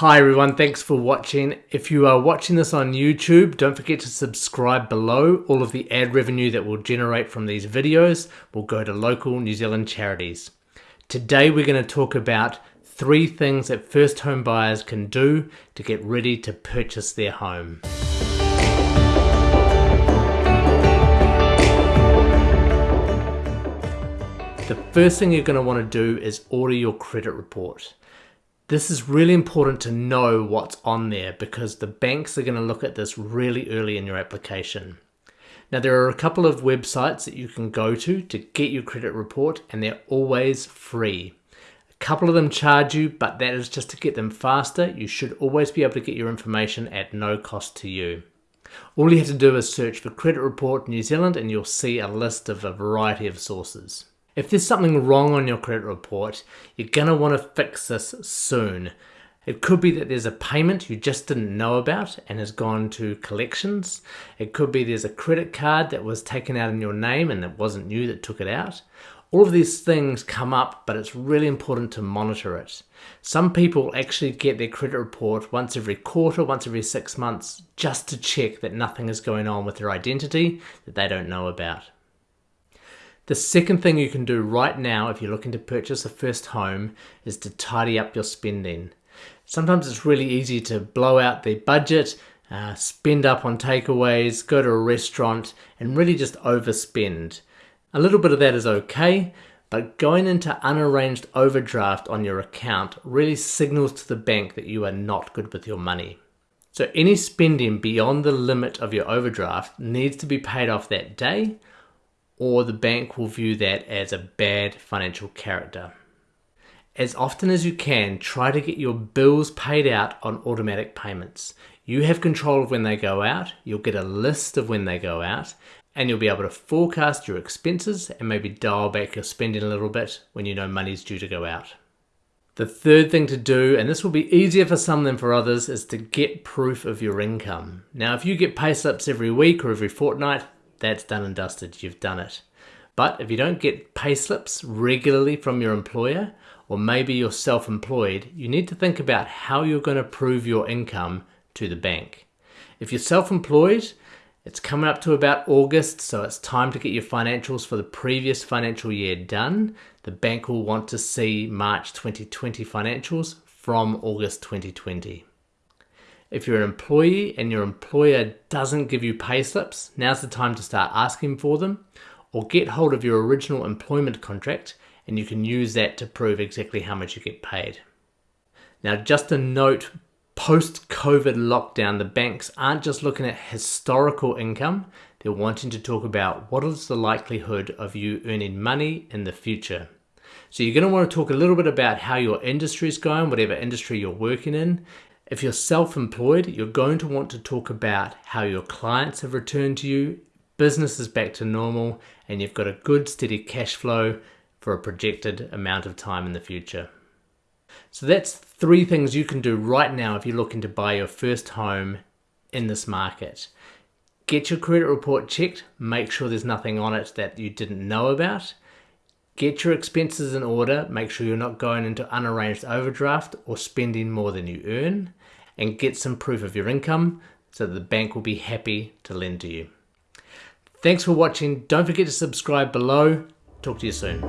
Hi everyone, thanks for watching. If you are watching this on YouTube, don't forget to subscribe below. All of the ad revenue that we'll generate from these videos will go to local New Zealand charities. Today we're going to talk about three things that first home buyers can do to get ready to purchase their home. The first thing you're going to want to do is order your credit report. This is really important to know what's on there because the banks are going to look at this really early in your application. Now there are a couple of websites that you can go to to get your credit report and they're always free. A couple of them charge you but that is just to get them faster. You should always be able to get your information at no cost to you. All you have to do is search for Credit Report New Zealand and you'll see a list of a variety of sources. If there's something wrong on your credit report, you're going to want to fix this soon. It could be that there's a payment you just didn't know about and has gone to collections. It could be there's a credit card that was taken out in your name and it wasn't you that took it out. All of these things come up, but it's really important to monitor it. Some people actually get their credit report once every quarter, once every six months, just to check that nothing is going on with their identity that they don't know about. The second thing you can do right now if you're looking to purchase a first home is to tidy up your spending. Sometimes it's really easy to blow out the budget, uh, spend up on takeaways, go to a restaurant and really just overspend. A little bit of that is okay, but going into unarranged overdraft on your account really signals to the bank that you are not good with your money. So any spending beyond the limit of your overdraft needs to be paid off that day or the bank will view that as a bad financial character. As often as you can, try to get your bills paid out on automatic payments. You have control of when they go out, you'll get a list of when they go out, and you'll be able to forecast your expenses and maybe dial back your spending a little bit when you know money's due to go out. The third thing to do, and this will be easier for some than for others, is to get proof of your income. Now, if you get pay slips every week or every fortnight, that's done and dusted. You've done it. But if you don't get pay slips regularly from your employer, or maybe you're self-employed, you need to think about how you're going to prove your income to the bank. If you're self-employed, it's coming up to about August, so it's time to get your financials for the previous financial year done. The bank will want to see March 2020 financials from August 2020. If you're an employee and your employer doesn't give you pay slips, now's the time to start asking for them or get hold of your original employment contract and you can use that to prove exactly how much you get paid. Now, just a note post COVID lockdown, the banks aren't just looking at historical income, they're wanting to talk about what is the likelihood of you earning money in the future. So, you're going to want to talk a little bit about how your industry is going, whatever industry you're working in, if you're self-employed, you're going to want to talk about how your clients have returned to you, business is back to normal, and you've got a good steady cash flow for a projected amount of time in the future. So that's three things you can do right now if you're looking to buy your first home in this market. Get your credit report checked, make sure there's nothing on it that you didn't know about, Get your expenses in order, make sure you're not going into unarranged overdraft or spending more than you earn, and get some proof of your income so the bank will be happy to lend to you. Thanks for watching. Don't forget to subscribe below. Talk to you soon.